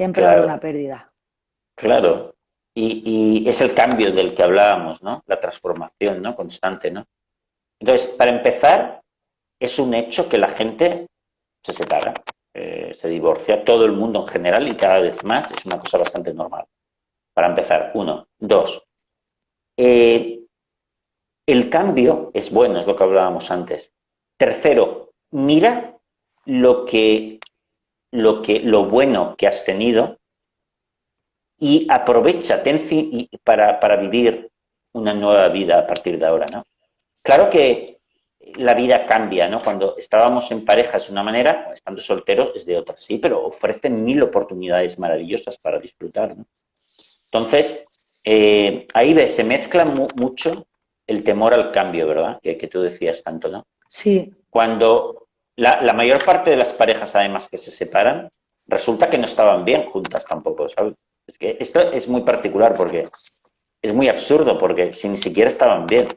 Siempre hay una pérdida. Claro. Y, es el cambio del que hablábamos, ¿no? La transformación, ¿no? Constante, ¿no? Entonces, para empezar, es un hecho que la gente se separa, eh, se divorcia, todo el mundo en general y cada vez más es una cosa bastante normal. Para empezar, uno. Dos, eh, el cambio es bueno, es lo que hablábamos antes. Tercero, mira lo que, lo que, lo bueno que has tenido y aprovecha para, para vivir una nueva vida a partir de ahora, ¿no? Claro que la vida cambia, ¿no? Cuando estábamos en pareja es una manera, estando solteros es de otra, sí, pero ofrecen mil oportunidades maravillosas para disfrutar, ¿no? Entonces, eh, ahí ves, se mezcla mucho el temor al cambio, ¿verdad? Que, tú decías tanto, ¿no? Sí. Cuando la, mayor parte de las parejas, además, que se separan, resulta que no estaban bien juntas tampoco, ¿sabes? Es que esto es muy particular porque es muy absurdo, porque si ni siquiera estaban bien.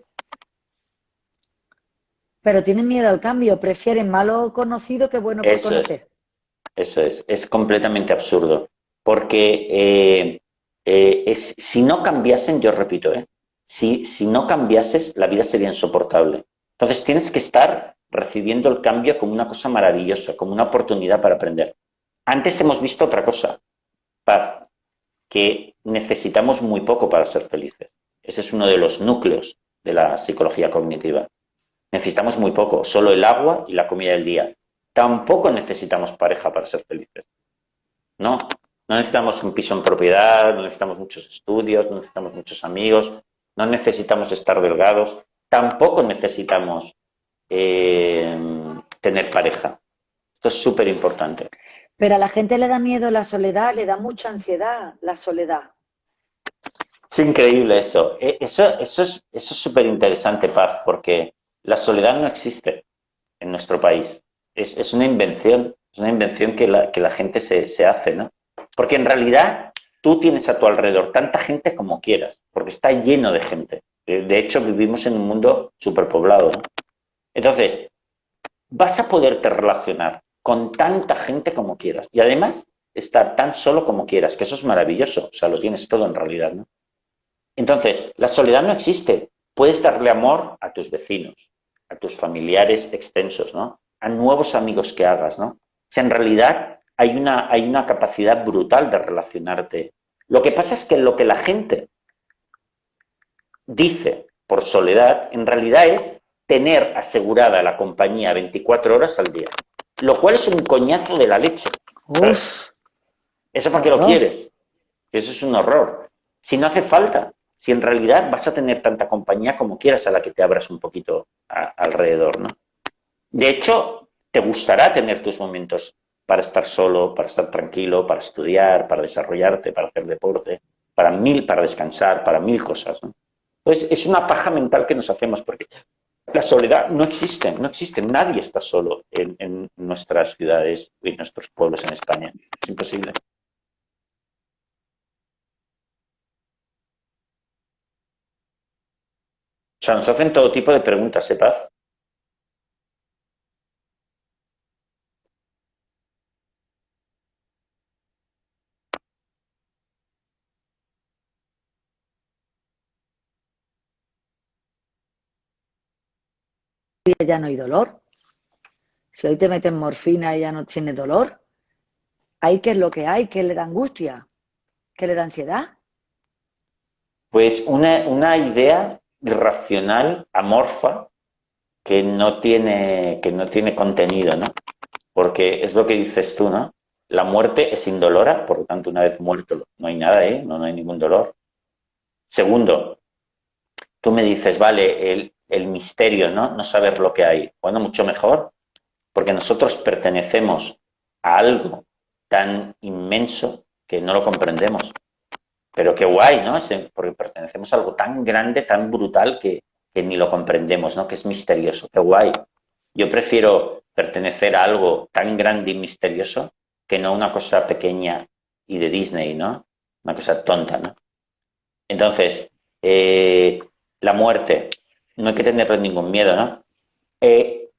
Pero tienen miedo al cambio, prefieren malo conocido que bueno por conocer. eso es, es completamente absurdo. Porque eh, eh, es, si no cambiasen, yo repito, eh, si, si no cambiases, la vida sería insoportable. Entonces tienes que estar recibiendo el cambio como una cosa maravillosa, como una oportunidad para aprender. Antes hemos visto otra cosa, paz, que necesitamos muy poco para ser felices. Ese es uno de los núcleos de la psicología cognitiva. Necesitamos muy poco, solo el agua y la comida del día. Tampoco necesitamos pareja para ser felices. No, no necesitamos un piso en propiedad, no necesitamos muchos estudios, no necesitamos muchos amigos, no necesitamos estar delgados, tampoco necesitamos eh, tener pareja. Esto es súper importante. Pero a la gente le da miedo la soledad, le da mucha ansiedad la soledad. Es increíble eso. E, eso, eso es súper interesante, Paz, porque la soledad no existe en nuestro país. Es, una invención, es una invención que la, que la gente se, se hace, ¿no? Porque en realidad tú tienes a tu alrededor tanta gente como quieras, porque está lleno de gente. De hecho, vivimos en un mundo superpoblado. ¿no? Entonces, vas a poderte relacionar con tanta gente como quieras y además estar tan solo como quieras, que eso es maravilloso, o sea, lo tienes todo en realidad, ¿no? Entonces, la soledad no existe. Puedes darle amor a tus vecinos, a tus familiares extensos, ¿no? A nuevos amigos que hagas, ¿no? O sea, en realidad hay una, hay una capacidad brutal de relacionarte. Lo que pasa es que lo que la gente dice por soledad, en realidad es tener asegurada la compañía 24 horas al día. Lo cual es un coñazo de la leche. Eso porque lo quieres. Eso es un horror. Si no hace falta, si en realidad vas a tener tanta compañía como quieras a la que te abras un poquito alrededor, ¿no? De hecho, te gustará tener tus momentos para estar solo, para estar tranquilo, para estudiar, para desarrollarte, para hacer deporte, para mil, para descansar, para mil cosas. ¿no? Entonces, es una paja mental que nos hacemos porque la soledad no existe, no existe, nadie está solo en, nuestras ciudades y nuestros pueblos en España. Es imposible. O sea, nos hacen todo tipo de preguntas, ¿eh, Ya no hay dolor. Si hoy te meten morfina y ya no tiene dolor, ¿hay qué es lo que hay? ¿Qué le da angustia? ¿Qué le da ansiedad? Pues una, una idea irracional, amorfa, que no tiene, que no tiene contenido, ¿no? Porque es lo que dices tú, ¿no? La muerte es indolora, por lo tanto, una vez muerto no hay nada, ¿eh? No, no hay ningún dolor. Segundo, tú me dices, vale, el, el misterio, ¿no? No saber lo que hay. Bueno, mucho mejor, porque nosotros pertenecemos a algo tan inmenso que no lo comprendemos. Pero qué guay, ¿no? Porque pertenecemos a algo tan grande, tan brutal que, ni lo comprendemos, ¿no? Que es misterioso. Qué guay. Yo prefiero pertenecer a algo tan grande y misterioso que no una cosa pequeña y de Disney, ¿no? Una cosa tonta, ¿no? Entonces, eh, la muerte, no hay que tenerle ningún miedo, ¿no? Eh,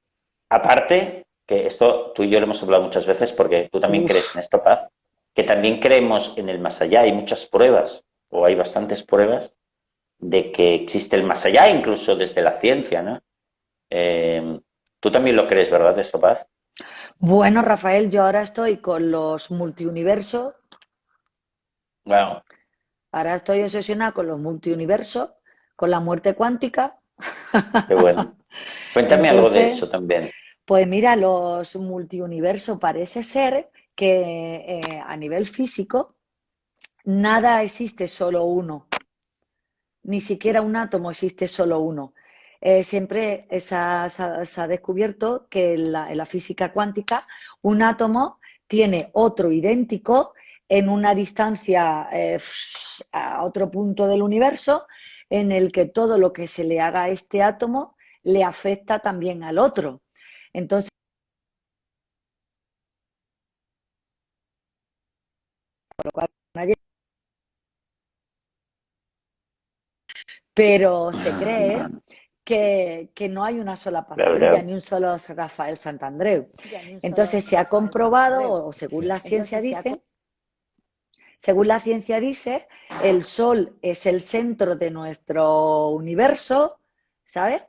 aparte, que esto tú y yo lo hemos hablado muchas veces porque tú también crees en esto, Paz, que también creemos en el más allá. Hay muchas pruebas, o hay bastantes pruebas, de que existe el más allá, incluso desde la ciencia, ¿no? Eh, Tú también lo crees, ¿verdad, eso, Paz? Bueno, Rafael, yo ahora estoy con los multiuniversos. Wow. Ahora estoy obsesionada con los multiuniversos, con la muerte cuántica. Qué bueno. Cuéntame algo de eso también. Pues mira, los multiuniversos parece ser que eh, a nivel físico nada existe solo uno. Ni siquiera un átomo existe solo uno. Eh, siempre se ha, descubierto que en la, física cuántica un átomo tiene otro idéntico en una distancia eh, a otro punto del universo en el que todo lo que se le haga a este átomo le afecta también al otro. Entonces, pero se ah, cree que, no hay una sola pastilla ni un solo Rafael Santandreu. Entonces se ha comprobado, o según la ciencia dice, según la ciencia dice, el Sol es el centro de nuestro universo, ¿sabes?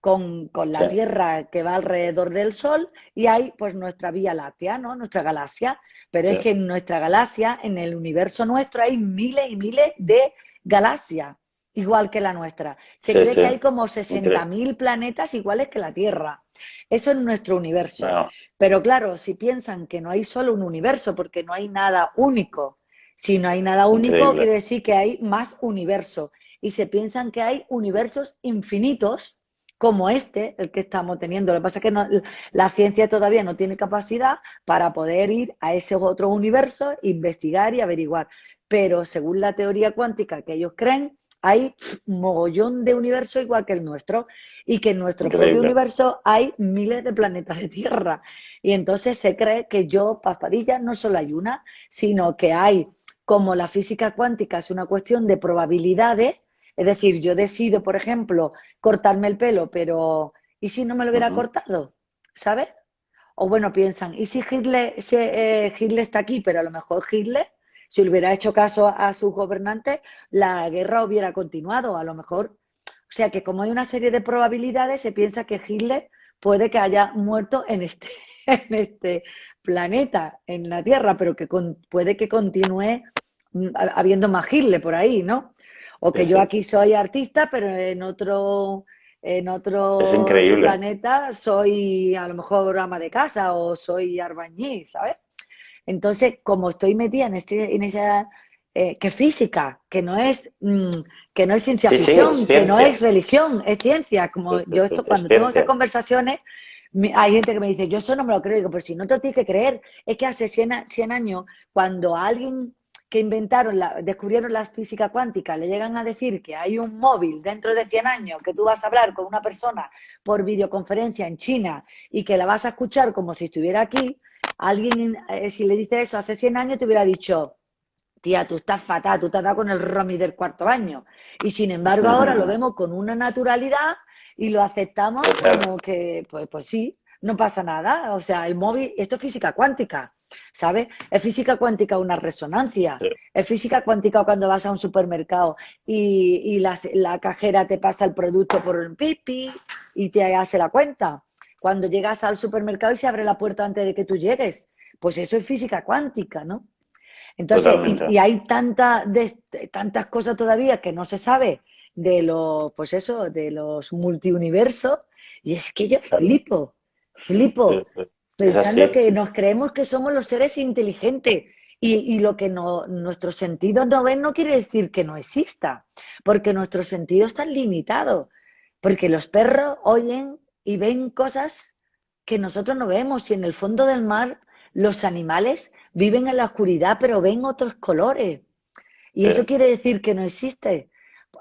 Con, la Tierra que va alrededor del Sol y hay pues nuestra Vía Láctea, ¿no? Nuestra galaxia. Pero es que en nuestra galaxia, en el universo nuestro, hay miles y miles de galaxias igual que la nuestra. Se cree que hay como 60.000 planetas iguales que la Tierra. Eso es nuestro universo. Pero claro, si piensan que no hay solo un universo, porque no hay nada único, si no hay nada único, quiere decir que hay más universo. Y se piensan que hay universos infinitos, como este, el que estamos teniendo. Lo que pasa es que la ciencia todavía no tiene capacidad para poder ir a ese otro universo, investigar y averiguar. Pero según la teoría cuántica que ellos creen, hay un mogollón de universos igual que el nuestro y que en nuestro propio universo hay miles de planetas de Tierra. Y entonces se cree que yo, Paspadilla, no solo hay una, sino que hay, como la física cuántica es una cuestión de probabilidades, es decir, yo decido, por ejemplo, cortarme el pelo, pero ¿y si no me lo hubiera cortado? ¿Sabes? O bueno, piensan, ¿y si Hitler, eh, Hitler está aquí, pero a lo mejor Hitler si hubiera hecho caso a sus gobernantes, la guerra hubiera continuado, a lo mejor. O sea que como hay una serie de probabilidades, se piensa que Hitler puede que haya muerto en este, en este planeta, en la Tierra, pero que puede que continúe habiendo más Hitler por ahí, ¿no? O que yo aquí soy artista, pero en otro en otro planeta soy a lo mejor ama de casa o soy arbañí, ¿sabes? Entonces, como estoy metida en, este, en esa eh, que física, que no es mm, que no es ciencia ficción, que no es religión, es ciencia. Como yo esto cuando tengo estas conversaciones, hay gente que me dice, yo eso no me lo creo, digo, pero si no te lo tienes que creer, es que hace 100, 100 años, cuando alguien que inventaron, la, descubrieron la física cuántica, le llegan a decir que hay un móvil dentro de 100 años que tú vas a hablar con una persona por videoconferencia en China y que la vas a escuchar como si estuviera aquí, Alguien, eh, si le dice eso hace 100 años, te hubiera dicho, tía, tú estás fatal, tú te has dado con el Romy del cuarto año. Y sin embargo, ahora lo vemos con una naturalidad y lo aceptamos como que, pues, pues sí, no pasa nada. O sea, el móvil, esto es física cuántica, ¿sabes? Es física cuántica una resonancia. Es física cuántica cuando vas a un supermercado y, la, la, cajera te pasa el producto por un pipi y te hace la cuenta cuando llegas al supermercado y se abre la puerta antes de que tú llegues. Pues eso es física cuántica, ¿no? Entonces, y, hay tanta, tantas cosas todavía que no se sabe de los, pues eso, de los multiuniversos, y es que yo flipo, flipo, pensando que nos creemos que somos los seres inteligentes. Y, lo que no, nuestros sentidos no ven no quiere decir que no exista, porque nuestros sentidos están limitados. Porque los perros oyen y ven cosas que nosotros no vemos. Y en el fondo del mar los animales viven en la oscuridad, pero ven otros colores. Y eso quiere decir que no existe.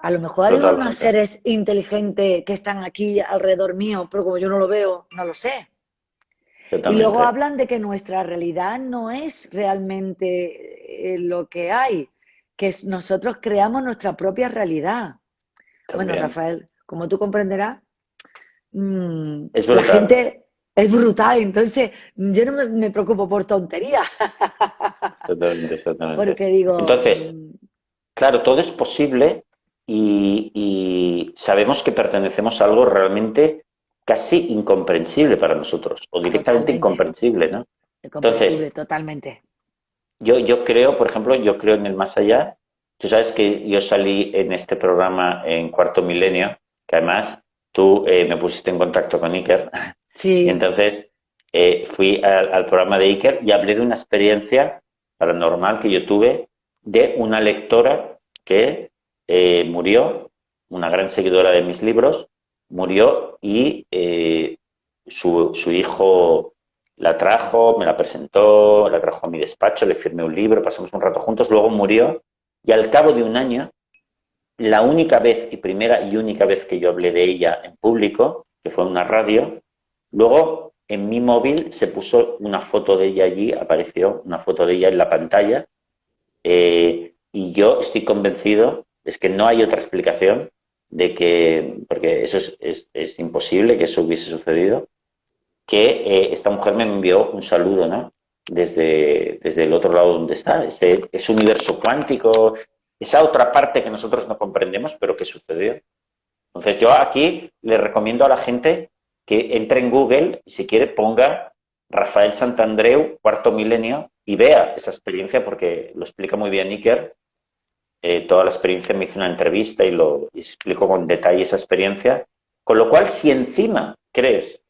A lo mejor hay unos seres inteligentes que están aquí alrededor mío, pero como yo no lo veo, no lo sé. Y luego hablan de que nuestra realidad no es realmente eh, lo que hay, que nosotros creamos nuestra propia realidad. Bueno, Rafael, como tú comprenderás, Mm, la gente es brutal. Entonces, yo no me, preocupo por tonterías. Totalmente, exactamente. Porque digo... Entonces, mm, claro, todo es posible y, sabemos que pertenecemos a algo realmente casi incomprensible para nosotros, o directamente incomprensible, ¿no? Incomprensible, totalmente. Yo, yo creo, por ejemplo, yo creo en el más allá. Tú sabes que yo salí en este programa en Cuarto Milenio, que además tú eh, me pusiste en contacto con Iker. Sí. Y entonces eh, fui al, programa de Iker y hablé de una experiencia paranormal que yo tuve de una lectora que eh, murió, una gran seguidora de mis libros, murió y su, su hijo la trajo, me la presentó, la trajo a mi despacho, le firmé un libro, pasamos un rato juntos, luego murió y al cabo de un año, la única vez y primera y única vez que yo hablé de ella en público, que fue en una radio, luego en mi móvil se puso una foto de ella allí, apareció una foto de ella en la pantalla eh, y yo estoy convencido, es que no hay otra explicación de que, porque eso es, es imposible que eso hubiese sucedido, que eh, esta mujer me envió un saludo, ¿no? Desde, desde el otro lado donde está, ese, ese universo cuántico, esa otra parte que nosotros no comprendemos, pero que sucedió. Entonces yo aquí le recomiendo a la gente que entre en Google y si quiere ponga Rafael Santandreu, cuarto milenio, y vea esa experiencia porque lo explica muy bien Iker. Eh, toda la experiencia me hizo una entrevista y lo explico con detalle esa experiencia. Con lo cual, si encima crees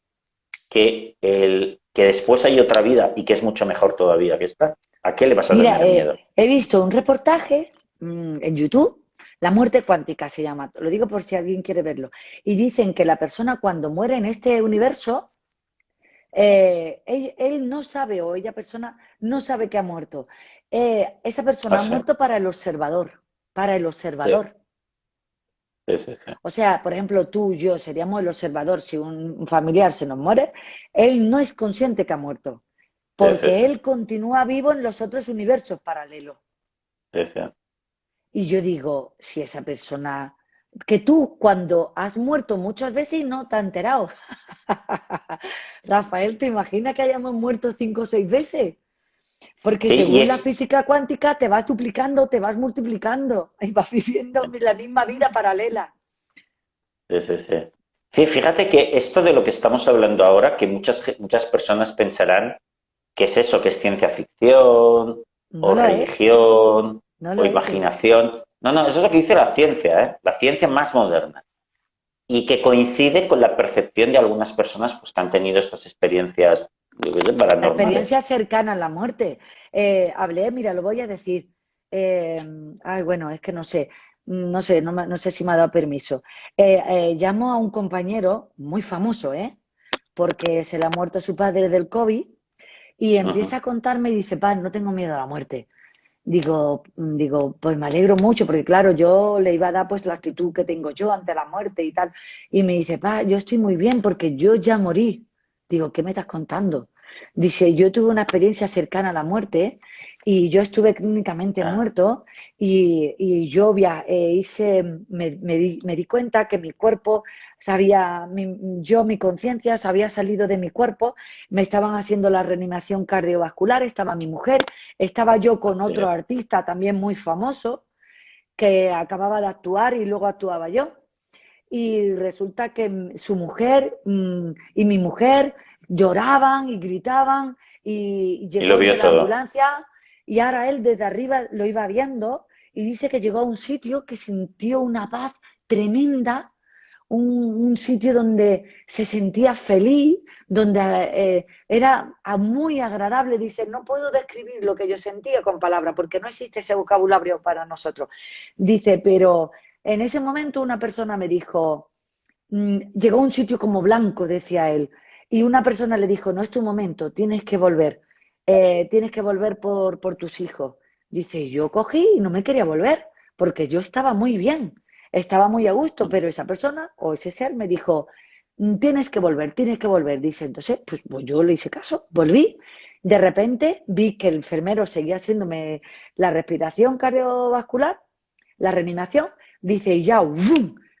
que, el, que después hay otra vida y que es mucho mejor todavía que esta, ¿a qué le vas a tener eh, miedo? He visto un reportaje mm, en YouTube, La muerte cuántica se llama, lo digo por si alguien quiere verlo, y dicen que la persona cuando muere en este universo, eh, él, no sabe o ella persona no sabe que ha muerto. Eh, esa persona ha muerto para el observador, para el observador. O sea, por ejemplo, tú, yo seríamos el observador. Si un familiar se nos muere, él no es consciente que ha muerto, porque él continúa vivo en los otros universos paralelos. Y yo digo, si esa persona, que tú cuando has muerto muchas veces y no te has enterado. Rafael, ¿te imaginas que hayamos muerto cinco o seis veces? Porque según la física cuántica te vas duplicando, te vas multiplicando y vas viviendo la misma vida paralela. Sí, sí, sí. fíjate que esto de lo que estamos hablando ahora, que muchas, muchas personas pensarán que es eso, que es ciencia ficción, o religión, o imaginación. No, no, eso es lo que dice la ciencia, ¿eh? la ciencia más moderna. Y que coincide con la percepción de algunas personas pues, que han tenido estas experiencias la experiencia cercana a la muerte. Eh, hablé, mira, lo voy a decir. Eh, ay, bueno, es que no sé, no sé, no, sé si me ha dado permiso. Eh, llamo a un compañero muy famoso, ¿eh? Porque se le ha muerto su padre del COVID y empieza a contarme y dice, pa, no tengo miedo a la muerte. Digo, digo, pues me alegro mucho, porque claro, yo le iba a dar pues la actitud que tengo yo ante la muerte y tal. Y me dice, pa, yo estoy muy bien porque yo ya morí. Digo, ¿qué me estás contando? Dice, yo tuve una experiencia cercana a la muerte y yo estuve clínicamente ah. muerto y, yo eh, hice, me, di, cuenta que mi cuerpo sabía, yo, mi conciencia se había salido de mi cuerpo, me estaban haciendo la reanimación cardiovascular, estaba mi mujer, estaba yo con otro artista también muy famoso que acababa de actuar y luego actuaba yo y resulta que su mujer mm, y mi mujer lloraban y gritaban y, llegó la ambulancia y ahora él desde arriba lo iba viendo y dice que llegó a un sitio que sintió una paz tremenda, un, sitio donde se sentía feliz, donde eh, era muy agradable. Dice, no puedo describir lo que yo sentía con palabras porque no existe ese vocabulario para nosotros. Dice, pero en ese momento una persona me dijo, mm, llegó a un sitio como blanco, decía él, y una persona le dijo, no es tu momento, tienes que volver, eh, tienes que volver por, por tus hijos. Dice, yo cogí y no me quería volver, porque yo estaba muy bien, estaba muy a gusto, pero esa persona o ese ser me dijo, mm, tienes que volver, tienes que volver. Dice, entonces, pues, pues yo le hice caso, volví. De repente vi que el enfermero seguía haciéndome la respiración cardiovascular, la reanimación, Dice, y ya,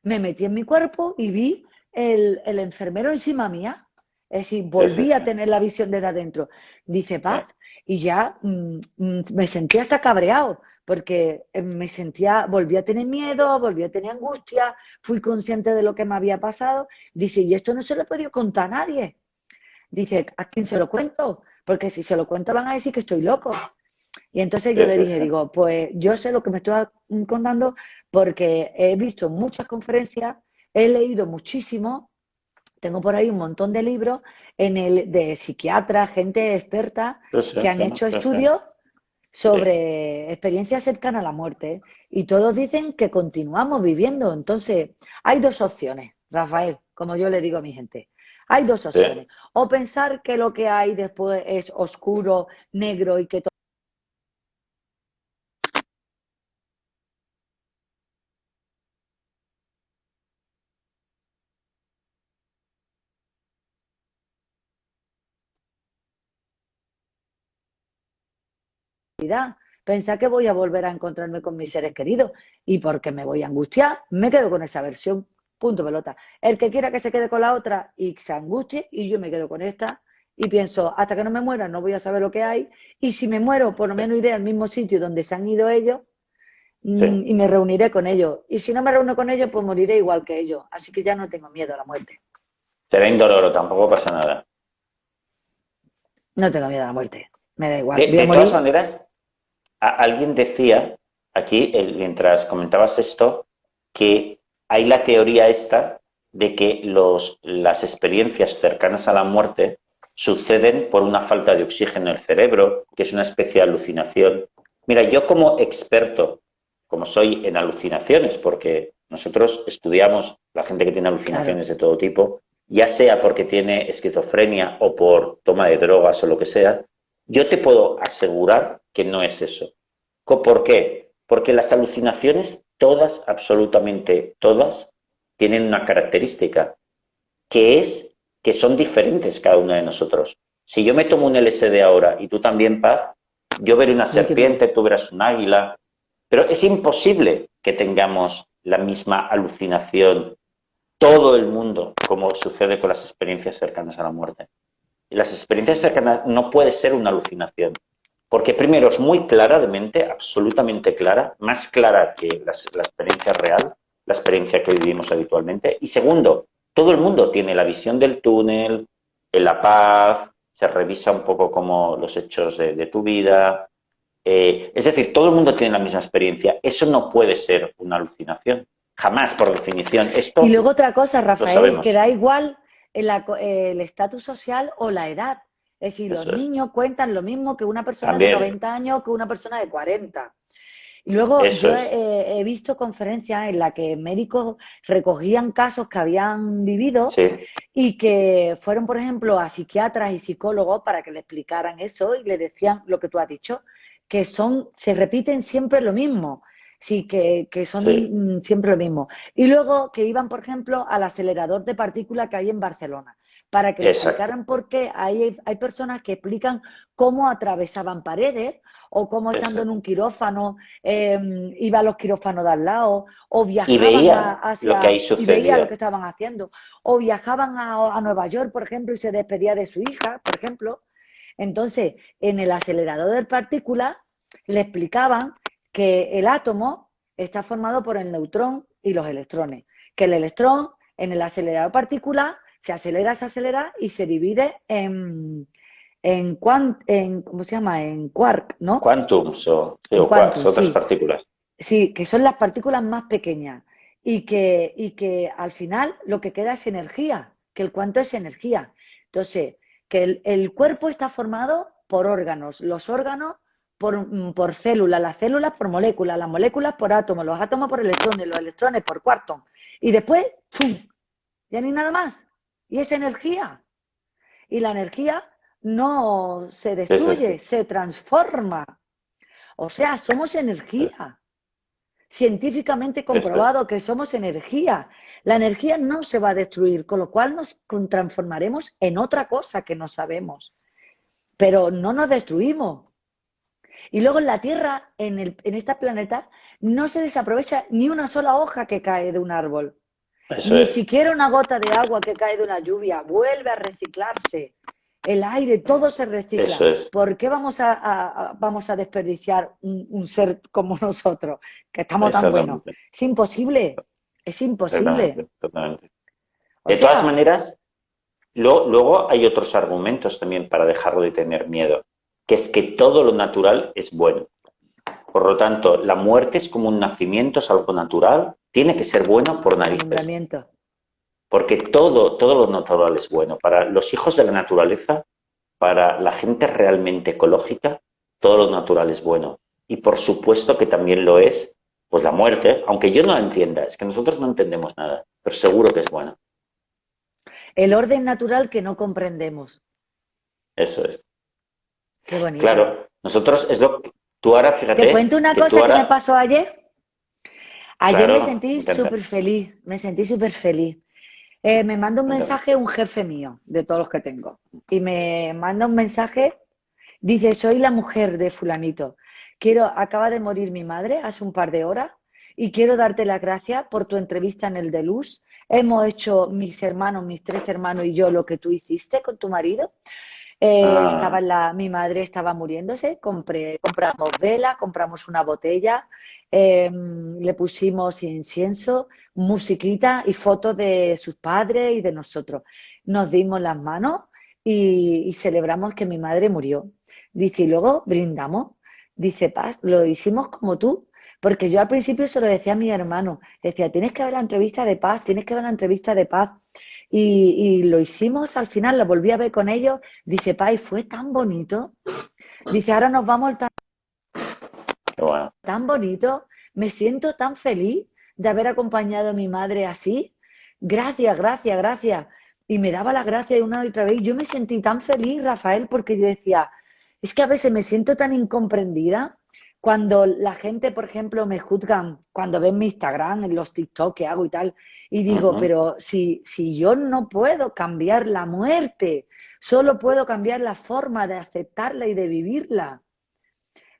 me metí en mi cuerpo y vi el, el enfermero encima mía. Es decir, volví a tener la visión desde adentro. Dice paz. Y ya mm, mm, me sentía hasta cabreado, porque eh, me sentía, volví a tener miedo, volví a tener angustia, fui consciente de lo que me había pasado. Dice, y esto no se lo he podido contar a nadie. Dice, ¿a quién se lo cuento? Porque si se lo cuento van a decir que estoy loco. Y entonces yo le dije, digo, pues yo sé lo que me estoy contando porque he visto muchas conferencias, he leído muchísimo, tengo por ahí un montón de libros en el, de psiquiatras, gente experta que han hecho estudios sobre experiencias cercanas a la muerte y todos dicen que continuamos viviendo. Entonces, hay dos opciones, Rafael, como yo le digo a mi gente. Hay dos opciones. O pensar que lo que hay después es oscuro, negro y que todo Pensar que voy a volver a encontrarme con mis seres queridos y porque me voy a angustiar, me quedo con esa versión. Punto pelota. El que quiera que se quede con la otra y se angustie y yo me quedo con esta y pienso, hasta que no me muera no voy a saber lo que hay y si me muero por lo menos iré al mismo sitio donde se han ido ellos mm, y me reuniré con ellos. Y si no me reúno con ellos, pues moriré igual que ellos. Así que ya no tengo miedo a la muerte. Será indoloro, tampoco pasa nada. No tengo miedo a la muerte. Me da igual. De, todas maneras, alguien decía aquí, mientras comentabas esto, que hay la teoría esta de que los, las experiencias cercanas a la muerte suceden por una falta de oxígeno en el cerebro, que es una especie de alucinación. Mira, yo como experto, como soy en alucinaciones, porque nosotros estudiamos la gente que tiene alucinaciones de todo tipo, ya sea porque tiene esquizofrenia o por toma de drogas o lo que sea, yo te puedo asegurar que no es eso. ¿Por qué? Porque las alucinaciones, todas, absolutamente todas, tienen una característica, que es que son diferentes cada una de nosotros. Si yo me tomo un LSD ahora y tú también, Paz, yo veré una serpiente, tú verás un águila, pero es imposible que tengamos la misma alucinación todo el mundo, como sucede con las experiencias cercanas a la muerte las experiencias cercanas no puede ser una alucinación. Porque primero es muy clara de mente, absolutamente clara, más clara que la, experiencia real, la experiencia que vivimos habitualmente. Y segundo, todo el mundo tiene la visión del túnel, en la paz, se revisa un poco como los hechos de, tu vida. Eh, es decir, todo el mundo tiene la misma experiencia. Eso no puede ser una alucinación. Jamás, por definición. Esto y luego otra cosa, Rafael, que da igual el estatus social o la edad. Es decir, los niños cuentan lo mismo que una persona de 90 años que una persona de 40. Y luego yo he, visto conferencias en las que médicos recogían casos que habían vivido y que fueron, por ejemplo, a psiquiatras y psicólogos para que le explicaran eso y le decían lo que tú has dicho, que son, se repiten siempre lo mismo. Sí, que, son mm, siempre lo mismo. Y luego que iban, por ejemplo, al acelerador de partículas que hay en Barcelona, para que explicaran por qué hay, hay personas que explican cómo atravesaban paredes o cómo estando en un quirófano eh, iba a los quirófanos de al lado, o viajaban hacia, lo que y veía lo que estaban haciendo, o viajaban a, a Nueva York, por ejemplo, y se despedía de su hija, por ejemplo. Entonces, en el acelerador de partículas le explicaban que el átomo está formado por el neutrón y los electrones, que el electrón en el acelerador particular se acelera, se acelera y se divide en, en, en ¿cómo se llama? En quark, ¿no? Quantums o, otras partículas. Sí, que son las partículas más pequeñas y que, y que al final lo que queda es energía, que el cuanto es energía. Entonces, que el, el cuerpo está formado por órganos, los órganos por, por células, las células por moléculas, las moléculas por átomos, los átomos por electrones, los electrones por cuartos. Y después, ¡pum! Ya no hay nada más. Y es energía. Y la energía no se destruye, se transforma. O sea, somos energía. Científicamente comprobado que somos energía. La energía no se va a destruir, con lo cual nos transformaremos en otra cosa que no sabemos. Pero no nos destruimos, y luego en la Tierra, en, el, en este planeta, no se desaprovecha ni una sola hoja que cae de un árbol. Ni siquiera una gota de agua que cae de una lluvia vuelve a reciclarse. El aire, todo se recicla. ¿Por qué vamos a, vamos a desperdiciar un, ser como nosotros, que estamos tan buenos? Es imposible. Es imposible. De todas maneras, luego hay otros argumentos también para dejarlo de tener miedo, que es que todo lo natural es bueno. Por lo tanto, la muerte es como un nacimiento, es algo natural, tiene que ser bueno por narices. Porque todo, todo lo natural es bueno. Para los hijos de la naturaleza, para la gente realmente ecológica, todo lo natural es bueno. Y por supuesto que también lo es, pues la muerte, aunque yo no la entienda, es que nosotros no entendemos nada, pero seguro que es bueno. El orden natural que no comprendemos. Eso es. Qué bonito. Claro, nosotros es lo que tú ahora, fíjate. Te cuento una cosa que me pasó ayer. Ayer me sentí súper feliz, me sentí súper feliz. Eh, me manda un mensaje un jefe mío, de todos los que tengo, y me manda un mensaje, dice, soy la mujer de fulanito, quiero, acaba de morir mi madre hace un par de horas, y quiero darte las gracias por tu entrevista en el de Luz. Hemos hecho mis hermanos, mis tres hermanos y yo lo que tú hiciste con tu marido. Eh, ah. estaba la, mi madre estaba muriéndose, compré, compramos vela, compramos una botella, em, le pusimos incienso, musiquita y fotos de sus padres y de nosotros. Nos dimos las manos y, celebramos que mi madre murió. Dice, y luego brindamos. Dice, Paz, lo hicimos como tú, porque yo al principio se lo decía a mi hermano, decía, tienes que ver la entrevista de Paz, tienes que ver la entrevista de Paz. Y, lo hicimos al final, lo volví a ver con ellos. Dice, Pai, fue tan bonito. Dice, ahora nos vamos tan, tan bonito. Me siento tan feliz de haber acompañado a mi madre así. Gracias, gracias, gracias. Y me daba la gracia una y otra vez. Yo me sentí tan feliz, Rafael, porque yo decía, es que a veces me siento tan incomprendida cuando la gente, por ejemplo, me juzgan, cuando ven mi Instagram, en los TikTok que hago y tal, y digo, pero si, si yo no puedo cambiar la muerte, solo puedo cambiar la forma de aceptarla y de vivirla,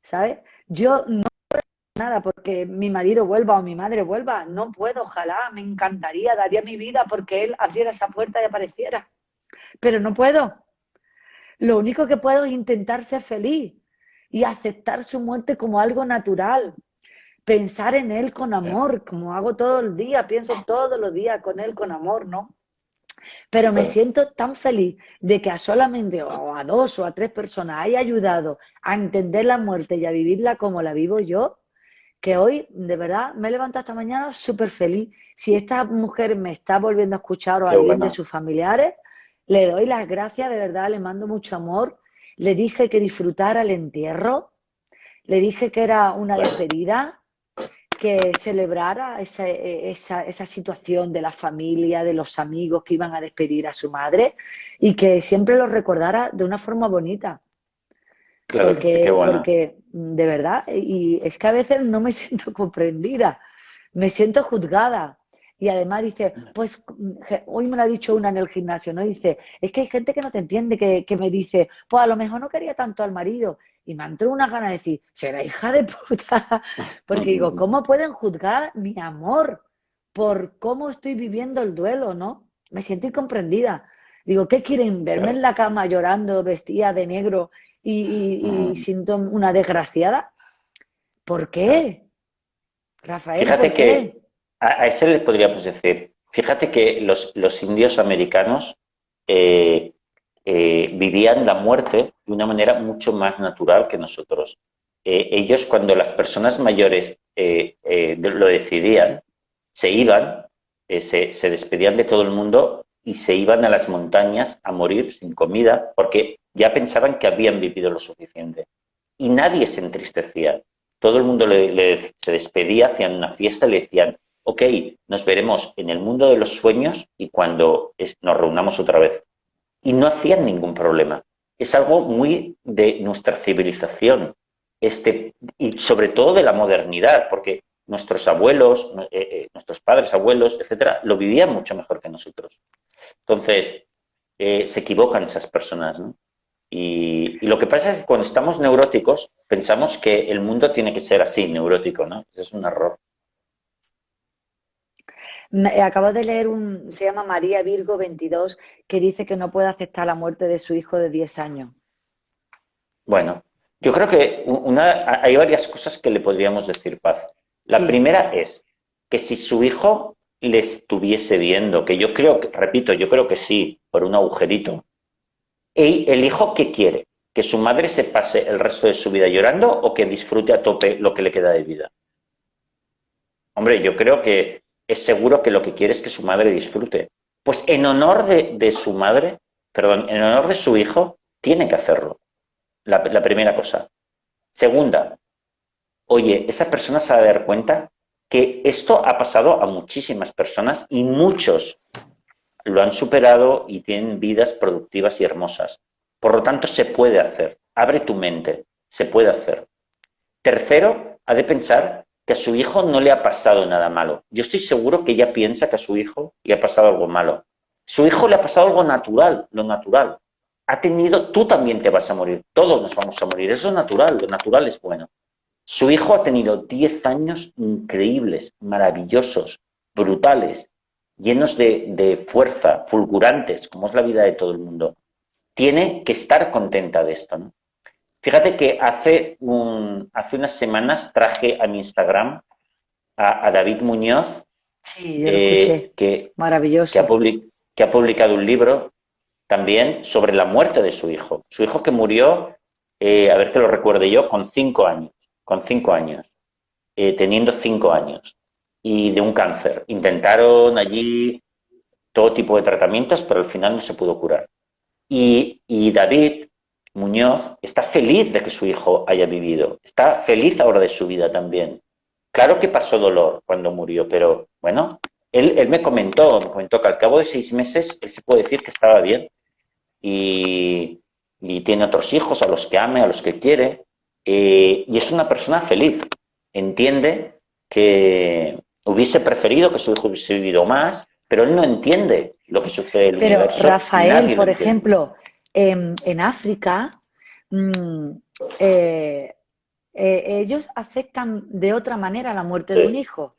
¿sabes? Yo no puedo nada porque mi marido vuelva o mi madre vuelva, no puedo, ojalá, me encantaría, daría mi vida porque él abriera esa puerta y apareciera, pero no puedo. Lo único que puedo es intentar ser feliz y aceptar su muerte como algo natural. Pensar en él con amor, como hago todo el día, pienso todos los días con él con amor, ¿no? Pero me siento tan feliz de que a solamente o a dos o a tres personas haya ayudado a entender la muerte y a vivirla como la vivo yo, que hoy de verdad me he levantado esta mañana súper feliz. Si esta mujer me está volviendo a escuchar o a alguien de sus familiares, le doy las gracias, de verdad, le mando mucho amor. Le dije que disfrutara el entierro, le dije que era una despedida, que celebrara esa, esa, situación de la familia, de los amigos que iban a despedir a su madre y que siempre lo recordara de una forma bonita. Claro, porque, porque de verdad, y es que a veces no me siento comprendida, me siento juzgada. Y además dice, pues hoy me lo ha dicho una en el gimnasio, ¿no? Dice, es que hay gente que no te entiende, que, me dice, pues a lo mejor no quería tanto al marido. Y me entró una gana de decir, será hija de puta. Porque digo, ¿cómo pueden juzgar mi amor por cómo estoy viviendo el duelo, no? Me siento incomprendida. Digo, ¿qué quieren? ¿Verme en la cama llorando, vestida de negro y, y, siento una desgraciada? ¿Por qué? Rafael, ¿por qué? A, ese le podríamos decir, fíjate que los, los indios americanos eh, eh, vivían la muerte de una manera mucho más natural que nosotros. Eh, ellos, cuando las personas mayores lo decidían, se iban, se, se despedían de todo el mundo y se iban a las montañas a morir sin comida porque ya pensaban que habían vivido lo suficiente. Y nadie se entristecía. Todo el mundo le, se despedía, hacían una fiesta y le decían, ok, nos veremos en el mundo de los sueños y cuando nos reunamos otra vez. Y no hacían ningún problema. Es algo muy de nuestra civilización este, y sobre todo de la modernidad, porque nuestros abuelos, eh, eh, nuestros padres, abuelos, etcétera, lo vivían mucho mejor que nosotros. Entonces, eh, se equivocan esas personas. Y, lo que pasa es que cuando estamos neuróticos, pensamos que el mundo tiene que ser así, neurótico, ¿no? Es un error. Acabo de leer un, se llama María Virgo 22, que dice que no puede aceptar la muerte de su hijo de 10 años. Bueno, yo creo que una, hay varias cosas que le podríamos decir paz. La primera es que si su hijo le estuviese viendo, que yo creo, repito, yo creo que sí, por un agujerito, y el hijo qué quiere, que su madre se pase el resto de su vida llorando o que disfrute a tope lo que le queda de vida. Hombre, yo creo que es seguro que lo que quiere es que su madre disfrute. Pues en honor de, su madre, perdón, en honor de su hijo, tiene que hacerlo. La, la primera cosa. Segunda, oye, esa persona se va a dar cuenta que esto ha pasado a muchísimas personas y muchos lo han superado y tienen vidas productivas y hermosas. Por lo tanto, se puede hacer. Abre tu mente. Se puede hacer. Tercero, ha de pensar que a su hijo no le ha pasado nada malo. Yo estoy seguro que ella piensa que a su hijo le ha pasado algo malo. Su hijo le ha pasado algo natural, lo natural. Ha tenido, tú también te vas a morir, todos nos vamos a morir, eso es natural, lo natural es bueno. Su hijo ha tenido 10 años increíbles, maravillosos, brutales, llenos de, de fuerza, fulgurantes, como es la vida de todo el mundo. Tiene que estar contenta de esto, ¿no? Fíjate que hace, un, hace unas semanas traje a mi Instagram a, David Muñoz, eh, que, Maravilloso. Que ha, publicado un libro también sobre la muerte de su hijo. Su hijo que murió, eh, a ver que lo recuerde yo, con cinco años, con cinco años, eh, teniendo cinco años, y de un cáncer. Intentaron allí todo tipo de tratamientos, pero al final no se pudo curar. Y, y David Muñoz está feliz de que su hijo haya vivido, está feliz ahora de su vida también. Claro que pasó dolor cuando murió, pero bueno, él, me comentó, me comentó que al cabo de seis meses él se puede decir que estaba bien y, tiene otros hijos a los que ame, a los que quiere, eh, y es una persona feliz. Entiende que hubiese preferido que su hijo hubiese vivido más, pero él no entiende lo que sucede en el pero, Rafael, por ejemplo, en África, mm, eh, eh, ellos aceptan de otra manera la muerte de un hijo,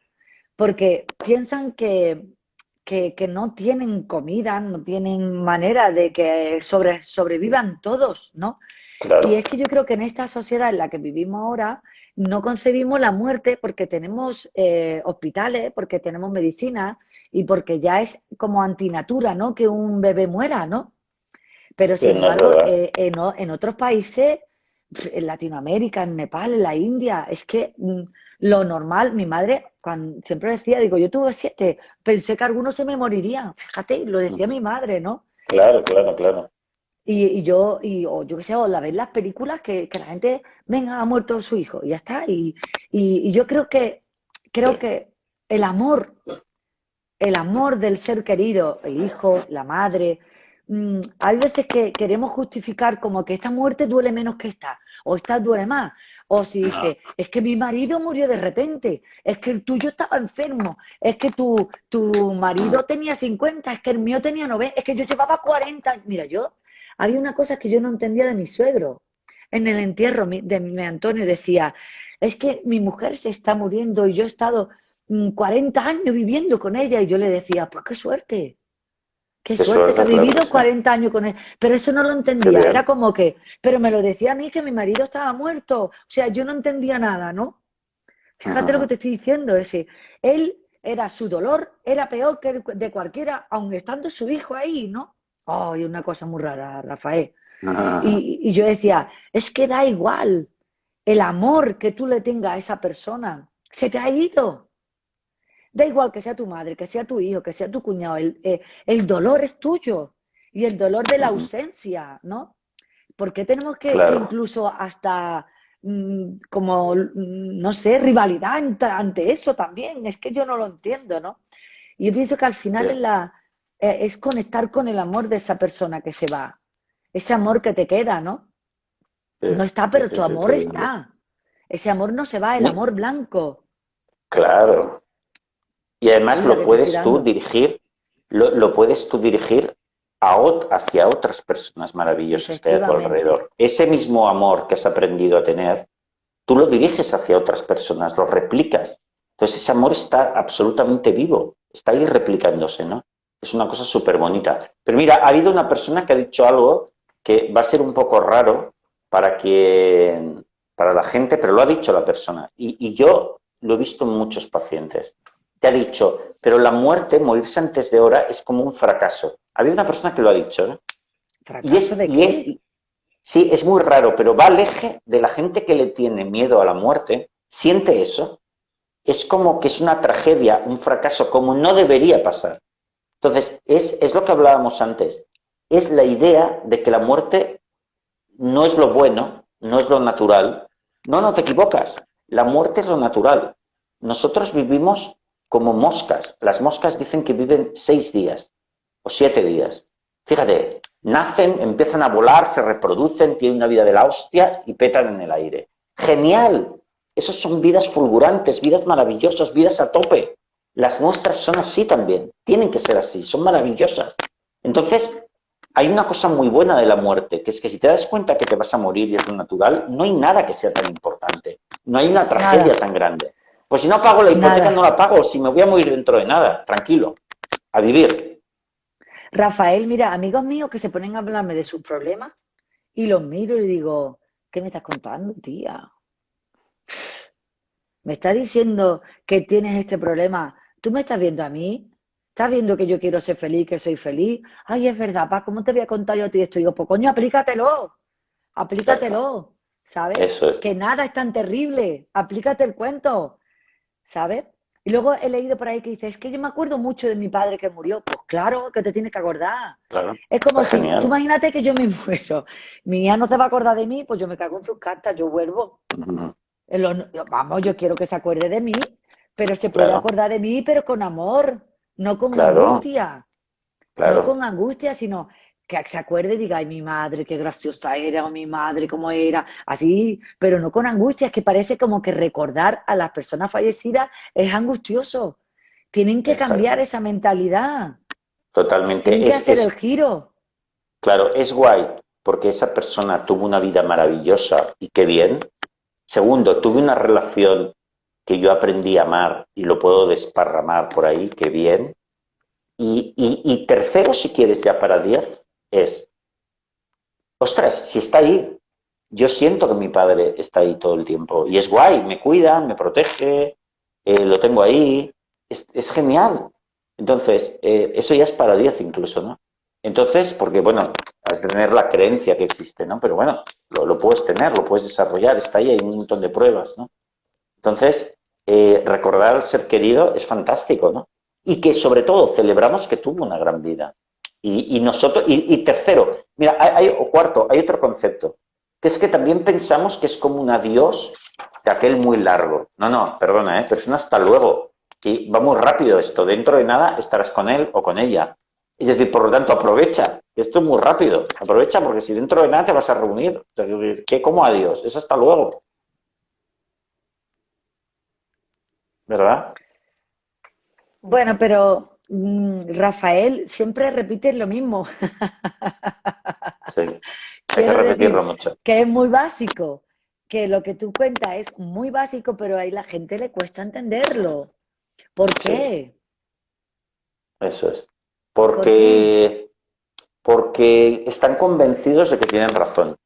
porque piensan que, que, no tienen comida, no tienen manera de que sobre, sobrevivan todos, ¿no? Y es que yo creo que en esta sociedad en la que vivimos ahora no concebimos la muerte porque tenemos eh, hospitales, porque tenemos medicina y porque ya es como antinatura, ¿no? Que un bebé muera, ¿no? Pero sin embargo, eh, en, otros países, en Latinoamérica, en Nepal, en la India, es que mm, lo normal, mi madre cuando, siempre decía, digo, yo tuve siete, pensé que algunos se me morirían, fíjate, lo decía mi madre, ¿no? Claro, claro, claro. Y, yo, y, o yo qué sé, o la ves las películas que, la gente, venga, ha muerto su hijo, y ya está. Y, y, yo creo que, creo que el amor, el amor del ser querido, el hijo, la madre, Mm, hay veces que queremos justificar como que esta muerte duele menos que esta, o esta duele más. O si dice, es que mi marido murió de repente, es que el tuyo estaba enfermo, es que tu, tu marido tenía 50, es que el mío tenía 90, es que yo llevaba 40. Mira, yo, había una cosa que yo no entendía de mi suegro. En el entierro de mi Antonio decía, es que mi mujer se está muriendo y yo he estado 40 mm, años viviendo con ella y yo le decía, pues qué suerte, Qué suerte, que ha vivido 40 años con él. Pero eso no lo entendía. Era como que, pero me lo decía a mí que mi marido estaba muerto. O sea, yo no entendía nada, ¿no? Fíjate lo que te estoy diciendo, ese. Él era su dolor, era peor que el de cualquiera, aun estando su hijo ahí, ¿no? Ay, una cosa muy rara, Rafael. Y, y yo decía, es que da igual el amor que tú le tengas a esa persona. Se te ha ido. Da igual que sea tu madre, que sea tu hijo, que sea tu cuñado, el, eh, el dolor es tuyo y el dolor de la ausencia, ¿no? Porque tenemos que incluso hasta mm, como, mm, no sé, rivalidad ante, eso también? Es que yo no lo entiendo, ¿no? Y yo pienso que al final es, la, eh, es conectar con el amor de esa persona que se va, ese amor que te queda, ¿no? No está, pero tu amor está. Ese amor no se va, el amor blanco. Claro, y además lo puedes tú dirigir, lo, puedes tú dirigir a, hacia otras personas maravillosas que hay a tu alrededor. Ese mismo amor que has aprendido a tener, tú lo diriges hacia otras personas, lo replicas. Entonces ese amor está absolutamente vivo está ahí replicándose, ¿no? Es una cosa súper bonita. Pero mira, ha habido una persona que ha dicho algo que va a ser un poco raro para que para la gente, pero lo ha dicho la persona. Y, yo lo he visto en muchos pacientes. Te ha dicho, pero la muerte, morirse antes de hora, es como un fracaso. Ha habido una persona que lo ha dicho. ¿no? y es, de qué? es, sí, es muy raro, pero va al eje de la gente que le tiene miedo a la muerte, siente eso. Es como que es una tragedia, un fracaso, como no debería pasar. Entonces, es, es lo que hablábamos antes. Es la idea de que la muerte no es lo bueno, no es lo natural. No, no te equivocas. La muerte es lo natural. Nosotros vivimos como moscas. Las moscas dicen que viven seis días o siete días. Fíjate, nacen, empiezan a volar, se reproducen, tienen una vida de la hostia y petan en el aire. ¡Genial! Esas son vidas fulgurantes, vidas maravillosas, vidas a tope. Las nuestras son así también, tienen que ser así, son maravillosas. Entonces, hay una cosa muy buena de la muerte, que es que si te das cuenta que te vas a morir y es lo natural, no hay nada que sea tan importante. No hay una tragedia tan grande. Pues si no pago la hipoteca, no la pago. Si me voy a morir dentro de nada, tranquilo, a vivir. Rafael, mira, amigos míos que se ponen a hablarme de sus problemas y los miro y digo, ¿qué me estás contando, tía? Me estás diciendo que tienes este problema. ¿Tú me estás viendo a mí? ¿Estás viendo que yo quiero ser feliz, que soy feliz? Ay, es verdad, pa, ¿cómo te voy a contar yo a ti esto? Y digo, pues coño, aplícatelo, aplícatelo, ¿sabes? Eso es. Que nada es tan terrible, aplícate el cuento, ¿sabes? Y luego he leído por ahí que dice, es que yo me acuerdo mucho de mi padre que murió. Pues claro, que te tienes que acordar. Claro, es como si, tú imagínate que yo me muero, mi hija no se va a acordar de mí, pues yo me cago en sus cartas, yo vuelvo. vamos, yo quiero que se acuerde de mí, pero se puede acordar de mí, pero con amor no con angustia. No con angustia, sino que se acuerde y diga, ay, mi madre, qué graciosa era, o mi madre, cómo era, así, pero no con angustia, es que parece como que recordar a las personas fallecidas es angustioso. Tienen que cambiar esa mentalidad. Totalmente. Tienen que hacer el giro. Claro, es guay, porque esa persona tuvo una vida maravillosa y qué bien. Segundo, tuve una relación que yo aprendí a amar y lo puedo desparramar por ahí, qué bien. Y, tercero, si quieres ya para diez, es, ostras, si está ahí, yo siento que mi padre está ahí todo el tiempo y es guay, me cuida, me protege, eh, lo tengo ahí, es, genial. Entonces, eh, eso ya es para diez incluso, ¿no? Entonces, porque bueno, has de tener la creencia que existe, ¿no? Pero bueno, lo, lo, puedes tener, lo puedes desarrollar, está ahí, hay un montón de pruebas, ¿no? Entonces, eh, recordar al ser querido es fantástico, ¿no? Y que sobre todo celebramos que tuvo una gran vida. Y, nosotros, y, tercero, mira, hay, o cuarto, hay otro concepto, que es que también pensamos que es como un adiós de aquel muy largo. No, no, perdona, ¿eh? pero es un hasta luego. Y va muy rápido esto, dentro de nada estarás con él o con ella. Es decir, por lo tanto, aprovecha. Esto es muy rápido. Aprovecha porque si dentro de nada te vas a reunir. ¿qué como adiós? Es hasta luego. ¿verdad? Bueno, pero Rafael siempre repite lo mismo. Sí, hay que repetirlo mucho. Que es muy básico, que lo que tú cuentas es muy básico, pero ahí la gente le cuesta entenderlo. ¿Por qué? Eso es. Porque, porque están convencidos de que tienen razón.